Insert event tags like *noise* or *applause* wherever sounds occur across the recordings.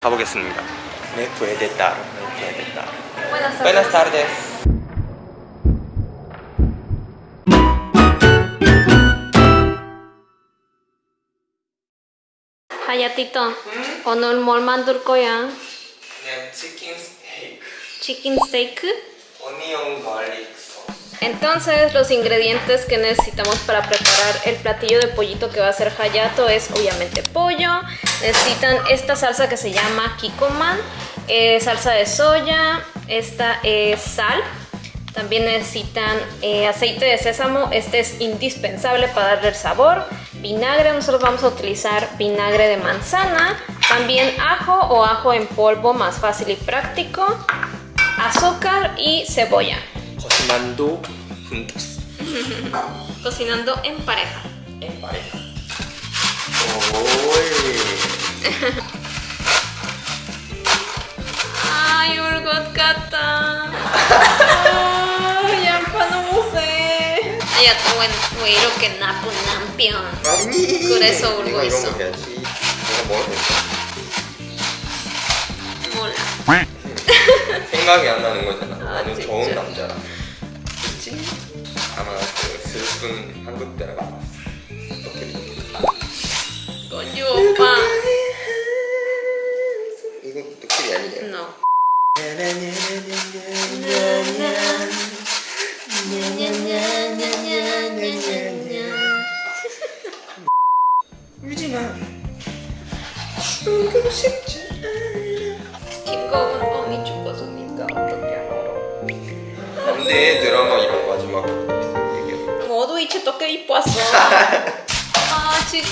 가보겠습니다. Me puede dar. Buenas Buenas tardes. 하야티토 오늘 뭘 만들 거야? 그냥 치킨 스테이크, Chicken steak. 오니언 갈릭. Entonces los ingredientes que necesitamos para preparar el platillo de pollito que va a hacer Hayato es obviamente pollo, necesitan esta salsa que se llama kikoman, eh, salsa de soya, esta es sal, también necesitan eh, aceite de sésamo, este es indispensable para darle el sabor, vinagre, nosotros vamos a utilizar vinagre de manzana, también ajo o ajo en polvo, más fácil y práctico, azúcar y cebolla cocinando juntos *laughs* Cocinando en pareja. en pareja. 오이. Ay, Urgot 같다. 양파 너무 세. 야, 또 왜 이렇게 나쁜 남편? 아니. 그래서 울고 내가 있어. 이런 거 해야지. 내가 뭐 몰라. 생각이 안 나는 거잖아. 아, 나는 진짜. 좋은 남자라. 그 슬픈 한국 드라마 봤어. 건주 오빠. 이거 도끼리 아니에요? No.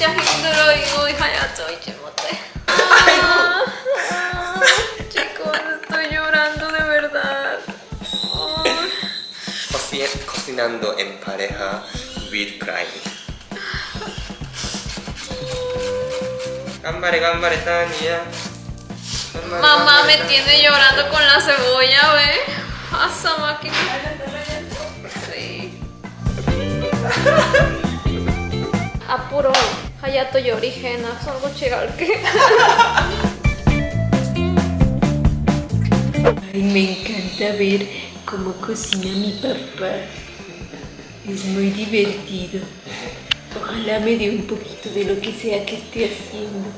진짜 힘들어 이거 하야죠 이제 못해. 아, 아, chicos estoy llorando de verdad. 아. Cocin- Cocinando en pareja with crime. Gambare, gambare, Tania. Gambare, Mamá me gambare, tiene llorando con la cebolla, ¿ve? Pasa máquina. Sí. *laughs* Apuro. Hayato yorigena. Salgo chigalque. Ay, me encanta ver cómo cocina mi papá. Es muy divertido. Ojalá me dé un poquito de lo que sea que esté haciendo.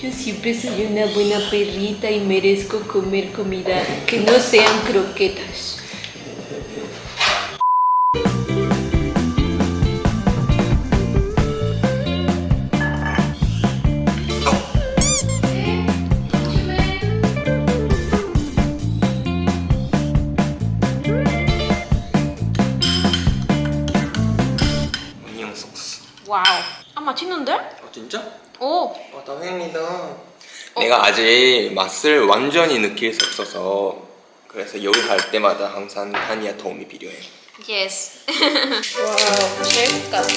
Yo siempre soy una buena perrita y merezco comer comida que no sean croquetas. 내가 아직 맛을 완전히 느낄 수 없어서 그래서 요리할 때마다 항상 타니아 도움이 필요해. Yes. wow. Chef 같아.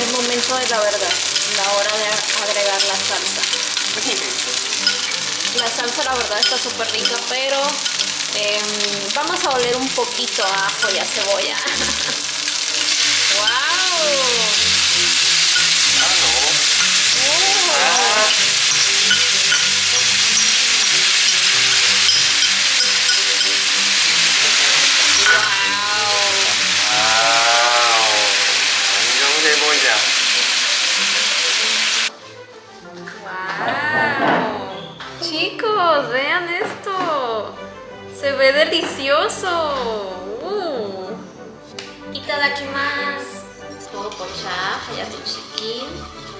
El momento de la verdad, la hora de agregar la salsa. La salsa la verdad está súper rica, pero em, vamos a oler un poquito a ajo y a cebolla. *laughs* kayak chicken.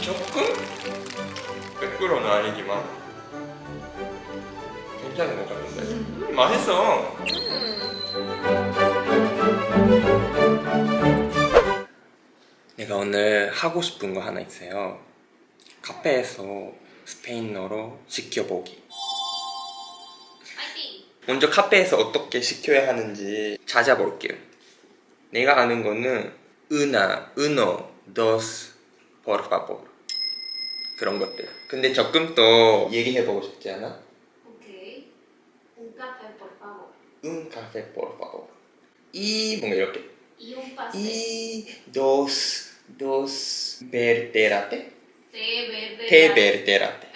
조금? 100%는 아니지만 괜찮은 것 같은데. 음, 맛있어. 내가 오늘 하고 싶은 거 하나 있어요. 카페에서 스페인어로 시켜보기. 먼저 카페에서 어떻게 시켜야 하는지 찾아볼게요. 내가 아는 거는 una, uno, dos, por favor 그런 것들. 근데 조금 더 얘기해보고 싶지 않아? Ok. Un café, por favor. Un café, por favor. 이 뭔가 이렇게 Y un pastel. 이 dos, dos verde latte, Té verde. té verde latte,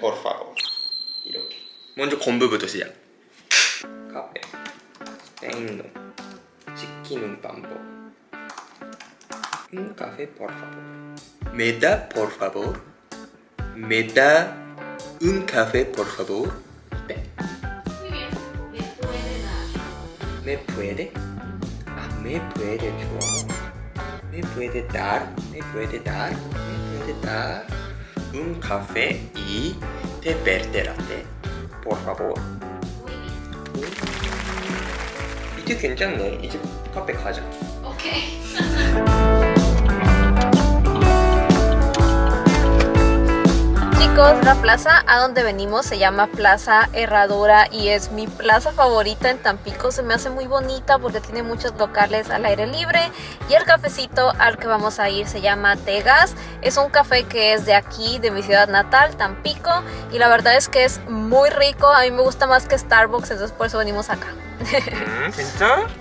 por favor. 이렇게. 먼저 공부부터 시작. 카페. 스페인어. 시키는 방법. Un café, por favor. Me da, por favor. Me da un café, por favor. 네. Muy bien. Me puede dar. me puede ah me puede 좋아 me puede dar me puede dar me puede dar un café y té verde latte por favor Muy bien. 이제 괜찮네 이제 카페 가자 Ok. chicos, la plaza a donde venimos se llama Plaza Herradura y es mi plaza favorita en Tampico. Se me hace muy bonita porque tiene muchos locales al aire libre y el cafecito al que vamos a ir se llama Tegas. Es un café que es de aquí, de mi ciudad natal, Tampico, y la verdad es que es muy rico. A mí me gusta más que Starbucks, entonces por eso venimos acá.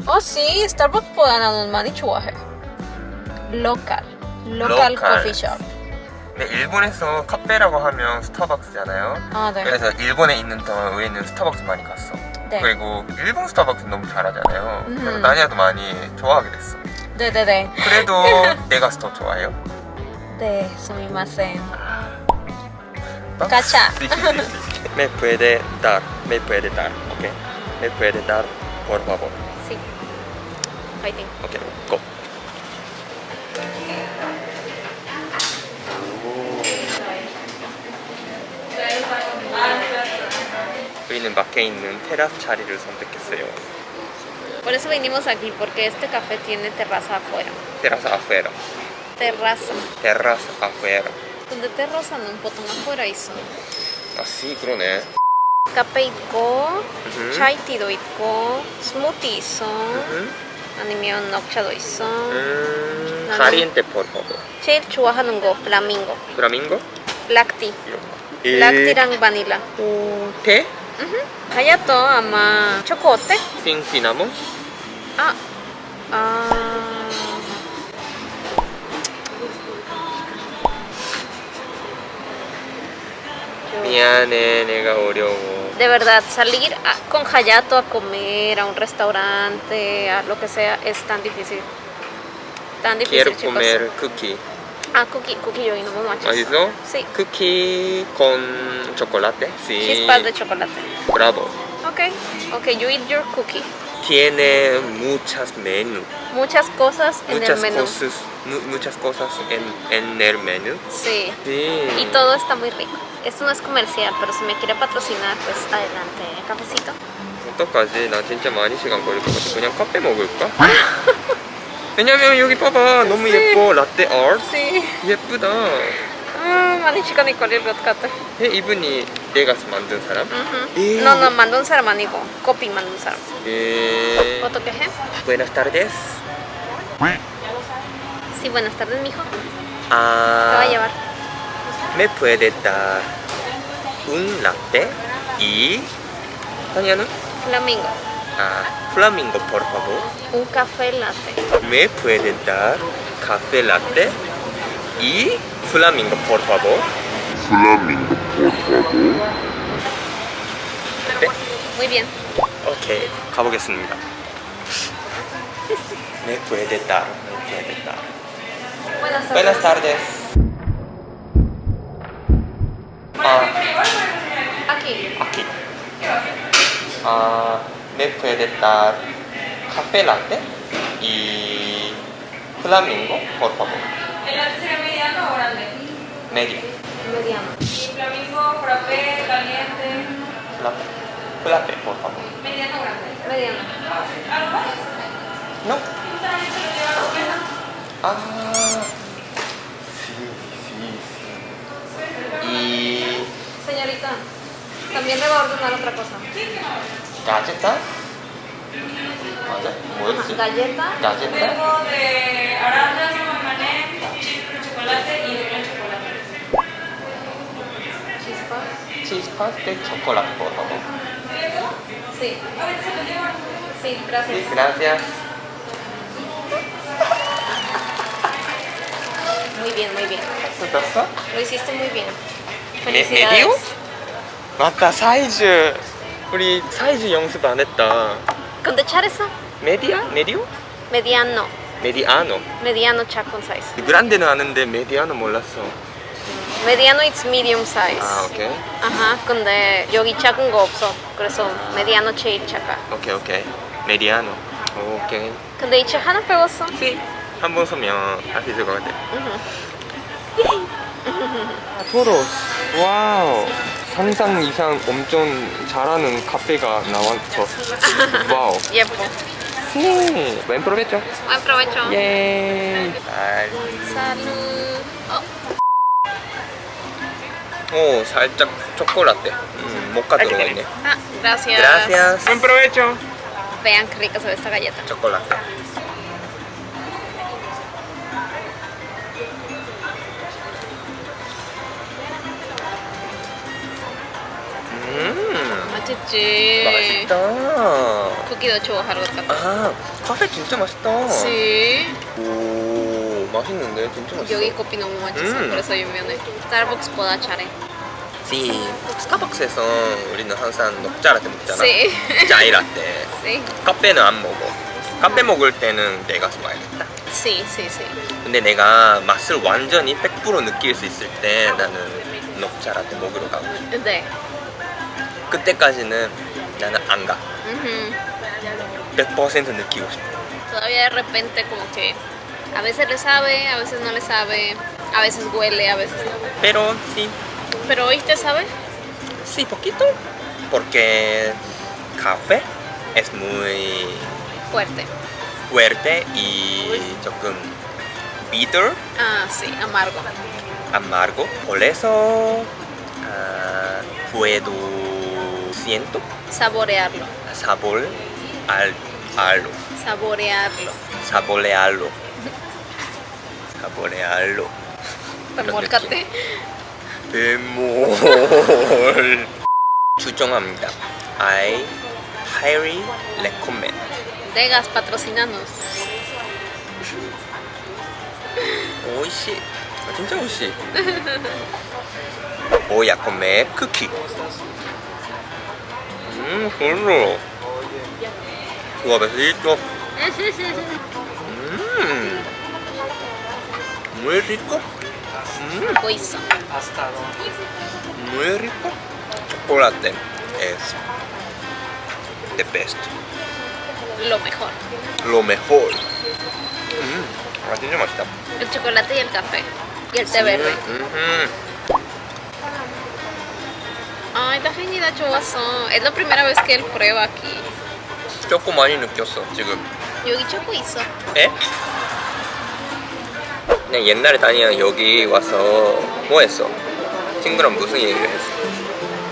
Oh sí, Starbucks pueden un manichuaje. Local, local coffee shop. 네, 일본에서 카페라고 하면 스타벅스잖아요 아, 네. 그래서 일본에 있는 동안 우리는 스타벅스 많이 갔어 네. 그리고 일본 스타벅스 너무 잘하잖아요 그래서 음. 나니아도 많이 좋아하게 됐어 네네네. 그래도 *laughs* 내가 더 좋아해요? 네, sí, sí. Me puede dar, me puede dar, ok. Me puede dar, por favor. Sí. Fighting. Ok, go. 우리는 밖에 있는 테라스 자리를 선택했어요. Por eso vinimos aquí, porque este café tiene terraza afuera. 테라스 afuera. Terraza. 테라스 afuera. 근데 terraza는 보통 afuera 있어. 아, sí, 그러네. 카페 있고, 음. 차이티도 있고, 스무티 있어. 음, 아니면 녹차도 있어. 음, 나는- caliente, por favor. 제일 좋아하는 거, 플라밍고. Flamingo? 락티. 이런 거. 락티랑 바닐라. 어, 테? うん、はやとあまチョコってシンシナモンああミアネネがおりょう ah, ah. de verdad salir con Hayato a comer a un restaurante, a lo que sea, es tan difícil. Tan difícil. Quiero chicos. comer cookie. Ah, cookie, cookie yo y no me manches. ¿맛있어? Sí, Cookie con chocolate. Sí. chispas de chocolate. Bravo. Ok, ok, you eat your cookie. Tiene muchas menú. Muchas cosas en Muchas el menú. cosas, mu- muchas cosas en, en el menú. Sí. Sí. Y todo está muy rico. Esto no es comercial, pero si me quiere patrocinar, pues adelante, cafecito. 어떡하지? *laughs* 나 진짜 많이 시간 걸릴 것 같아. 그냥 카페 먹을까? 왜냐면 여기 봐봐. 너무. 예뻐. 라떼 아트. 예쁘다. Ah, 많이 시간이 걸릴 것 같아. 에, 이분이 내가 만든 사람? 예. No, no, 만든 사람 아니고 커피 만든 사람. 에... ¿Otro queje? Buenas tardes. Sí, buenas tardes, mijo. Te va a Ah, llevar. ¿Me puede dar un latte y... Taniano? Flamingo. Ah, flamingo, por favor. Un café latte. ¿Me puede dar café latte y flamingo, por favor? 네, Muy bien. 오케이, 가보겠습니다. ¿Me puede dar? ¿Me puede dar? Buenas tardes. Buenas tardes. Ah, Aquí. aquí. Ah, ¿me puede dar café latte y flamingo, por favor? ¿El latte sería mediano o grande? Medio. Mediano. Y flamingo, frappé, caliente. Latte. chocolate, por favor. Mediano grande. Mediano. ¿Algo más? No. Ah, sí, sí, sí. Y Señorita, también le va a ordenar otra cosa galletas. Galletas. Galletas. Tengo de arandas, mamanés, chip de chocolate y de gran chocolate. Chispas. Chispas de chocolate, por favor. Sí. Sí, gracias. Sí, gracias. Muy bien, muy bien. Lo hiciste muy bien. Felicidades. ¿Me, me dio? また最終 우리 사이즈 연습 안 했다. ¿Con 잘했어? 메디아? 메디오? Mediano. 메디아노. Mediano chacon size. 그란데는 아는데 메디아노 몰랐어. Mediano it's medium size. 아, 오케이. 아하, 근데 여기 작은 거 없어. 그래서 mediano 제일 작아. 오케이, 오케이. 메디아노. 오케이. 근데 이제 하나 배웠어. 시. 한번 서면 할 수 있을 것 같아. 아, 토로스. 와우. 상상 이상 엄청 잘하는 카페가 나왔어. 와우. 예뻐. 네. 웬 프로베죠? Buen provecho. 예. 아, Salud. Oh, 오, 살짝 초콜라떼. 음, 모카 들어가 있네. ah, gracias. Gracias. Buen provecho. Vean qué rica se ve esta galleta. 초 음, 맛있지. 맛있다. 것 같아. 아, 카페 진짜 맛있다. Sí. 오, 맛있는데 진짜 맛있어. 여기 커피 너무 맛있어. 음. 그래서 유명해. 스타벅스보다 잘해. 시, 스타벅스에서 우리는 항상 녹차라떼 먹잖아. Sí. 짜이라떼. Sí. 카페는 안 먹어. 카페 먹을 때는 내가. Sí, sí, sí. 근데 내가 맛을 완전히 100% 느낄 수 있을 때 나는 녹차라떼 먹으러 가고 싶어. 네. 그때까지는 나는 안 가. Ujú. 100% 느끼고 싶어. Todavía de repente como que a veces le sabe, a veces no le sabe, a veces huele, a veces no. Pero sí, Pero hoy te sabe. sí, poquito. Porque café es muy Fuerte. fuerte y 조금 bitter, Ah, sí, amargo. amargo. Por eso ah, puedo siento Saborearlo. sabor al algo. Saborearlo. saborearlo. saborearlo. Remolcate. 베몰 추정합니다. I highly recommend. Degas, patrocinanos. 오이시. 아, 진짜 오이시. Voy a comer cookie. Mmm, churro. Suavecito. Mmm. Muy rico. Hasta mm. Muy rico. Mm. Chocolate es the best. Lo mejor. Lo mejor. Mm. Así no está. El chocolate y el café. Y el té sí. verde. Mm -hmm. Ay, 다행이다 좋았어. Es la primera vez que él prueba aquí. 조금 많이 느꼈어 지금. 여기 초코 있어. 에? 그냥 옛날에 다니는 여기 와서 뭐 했어? 친구랑 무슨 얘기를 했어?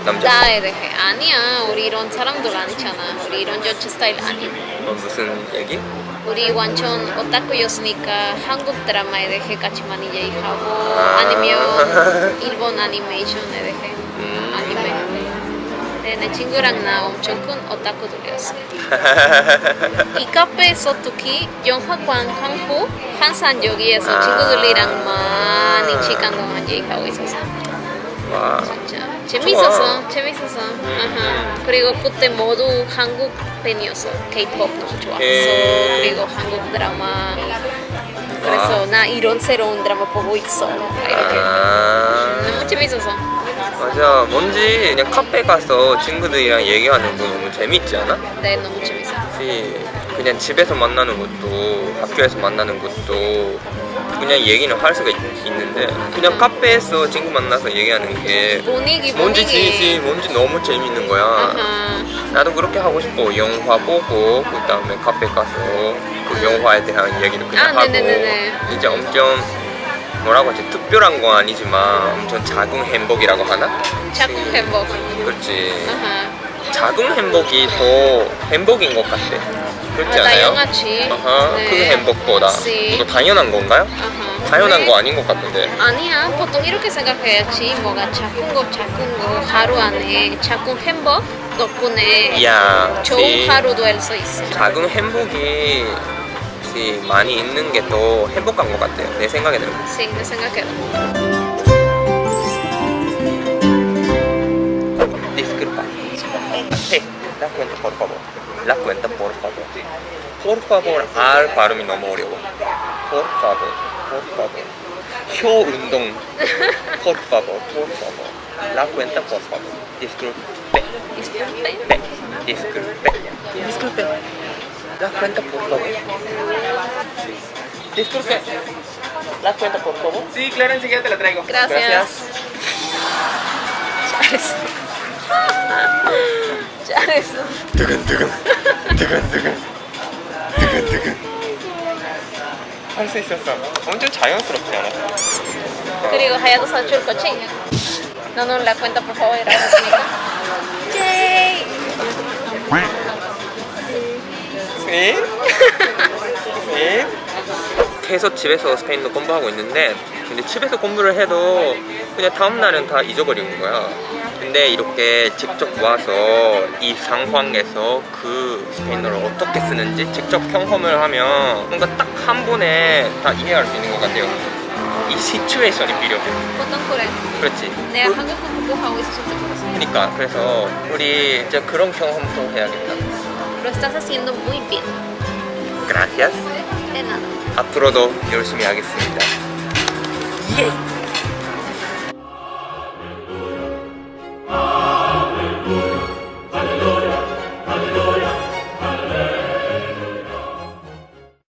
남자. 나에 대해 아니야. 우리 이런 사람들 아니잖아. 우리 이런 여자 스타일 아니야. 어, 무슨 얘기? 우리 완전 오타쿠였으니까 한국 드라마에 대해 같이 많이 얘기하고 아. 아니면 *laughs* 일본 애니메이션에 대해 음. 네, 내 친구랑 나 엄청 큰 오타쿠들이었어. *laughs* 이 카페에서 특히 영화관 한국 한산 여기에서 아. 친구들이랑 많이 시간 동안 얘기하고 있었어. 와. 진짜 재밌었어, 재밌었어. 아하. 그리고 그때 모두 한국 팬이었어. K-pop 너무 좋아했어. 예. 그리고 한국 드라마. 그래서 나 이런 새로운 드라마 보고 있어. 이렇게 아. 너무 재밌었어. 맞아. 뭔지 그냥 카페 가서 친구들이랑 얘기하는 거 너무 재밌지 않아? 네, 너무 재밌어. 그치. 그냥 집에서 만나는 것도 학교에서 만나는 것도 그냥 얘기는 할 수가 있, 는데 그냥 카페에서 친구 만나서 얘기하는 게 분위기 뭔지. 지지 뭔지 너무 재밌는 거야 아하. 나도 그렇게 하고 싶어 영화 보고 그 다음에 카페 가서 그 영화에 대한 이야기를 그냥 아, 하고 네네네네. 이제 엄청 뭐라고 하지 특별한 건 아니지만 엄청 작은 행복이라고 하나? 작은 행복. 그렇지 아하. 작은 행복이 더 행복인 것 같아 그렇지 아, 않아요? 아하, 네. 그 행복보다 네. 이거 당연한 건가요? 아하. 당연한 네. 거 아닌 것 같은데 아니야 보통 이렇게 생각해야지 뭐가 작은 거 작은 거 하루 안에 작은 행복 덕분에 이야 좋은 시- 하루 도 할 수 있어 작은 행 시 많이 있는 게 더 행복한 것 같아요 내 생각에는 sí, 내 생각에도 Disculpa. Hey, la cuenta por favor. La cuenta por favor. Por favor, R 발음이 너무 어려워. Por favor, por favor. 혀 운동. Por favor, por favor. La cuenta por favor. Disculpe. disculpe Pe. Disculpe. disculpe La cuenta por favor. Disculpe. La cuenta por favor. Sí, claro, enseguida te la traigo. gracias 잘했어 잘했어 두근두근. 두근두근. 두근두근. 할 수 있었어. 엄청 자연스럽지 않았어? 그리고 하야도 사줄 거지? 너는 la cuenta por favor 이 *laughs* 예이 네? 네? 계속 집에서 스페인어 공부하고 있는데 근데 집에서 공부를 해도 그냥 다음날은 다 잊어버리는 거야. 근데 이렇게 직접 와서 이 상황에서 그 스페인어를 어떻게 쓰는지 직접 경험을 하면 뭔가 딱 한 번에 다 이해할 수 있는 것 같아요. 이 시츄에이션이 필요해. 보통 그래? 그렇지. 내가 그- 한국 공부하고 있었을 때 그러니까 그래서 우리 이제 그런 경험도 해야겠다 estás haciendo muy bien Gracias de nada 앞으로도 열심히 하겠습니다 예!